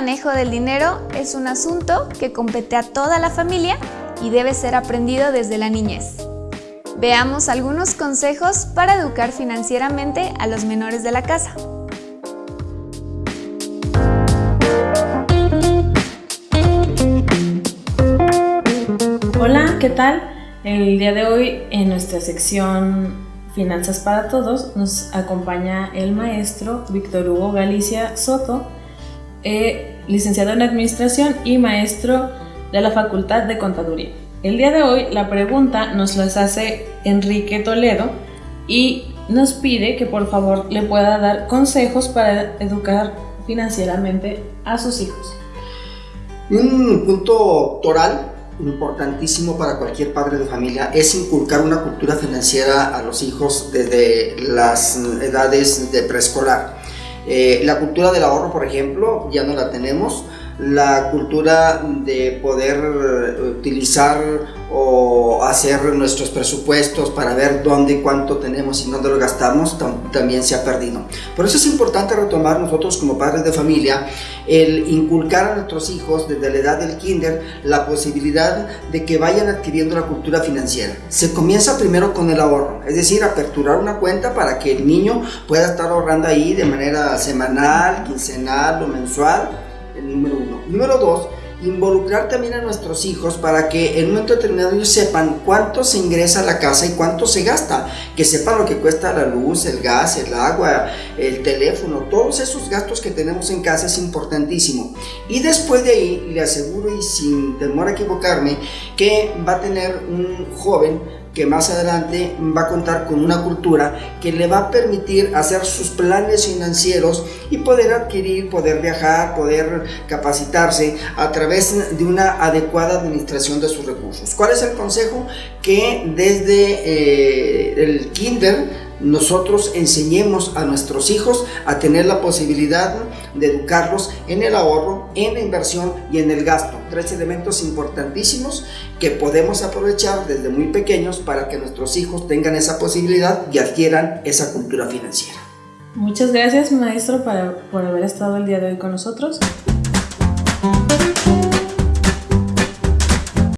manejo del dinero es un asunto que compete a toda la familia y debe ser aprendido desde la niñez. Veamos algunos consejos para educar financieramente a los menores de la casa. Hola, ¿qué tal? El día de hoy en nuestra sección Finanzas para Todos nos acompaña el maestro Víctor Hugo Galicia Soto, eh, licenciado en Administración y maestro de la Facultad de Contaduría. El día de hoy la pregunta nos las hace Enrique Toledo y nos pide que por favor le pueda dar consejos para educar financieramente a sus hijos. Un punto toral importantísimo para cualquier padre de familia es inculcar una cultura financiera a los hijos desde las edades de preescolar. Eh, la cultura del ahorro, por ejemplo, ya no la tenemos. La cultura de poder utilizar hacer nuestros presupuestos para ver dónde y cuánto tenemos y dónde lo gastamos también se ha perdido. Por eso es importante retomar nosotros como padres de familia el inculcar a nuestros hijos desde la edad del kinder la posibilidad de que vayan adquiriendo la cultura financiera. Se comienza primero con el ahorro, es decir, aperturar una cuenta para que el niño pueda estar ahorrando ahí de manera semanal, quincenal o mensual, el número uno. Número dos, involucrar también a nuestros hijos para que en un momento determinado ellos sepan cuánto se ingresa a la casa y cuánto se gasta, que sepan lo que cuesta la luz, el gas, el agua, el teléfono, todos esos gastos que tenemos en casa es importantísimo. Y después de ahí le aseguro y sin temor a equivocarme que va a tener un joven que más adelante va a contar con una cultura que le va a permitir hacer sus planes financieros y poder adquirir, poder viajar, poder capacitarse a través de una adecuada administración de sus recursos. ¿Cuál es el consejo? Que desde eh, el kinder nosotros enseñemos a nuestros hijos a tener la posibilidad de educarlos en el ahorro, en la inversión y en el gasto. Tres elementos importantísimos que podemos aprovechar desde muy pequeños para que nuestros hijos tengan esa posibilidad y adquieran esa cultura financiera. Muchas gracias maestro por haber estado el día de hoy con nosotros.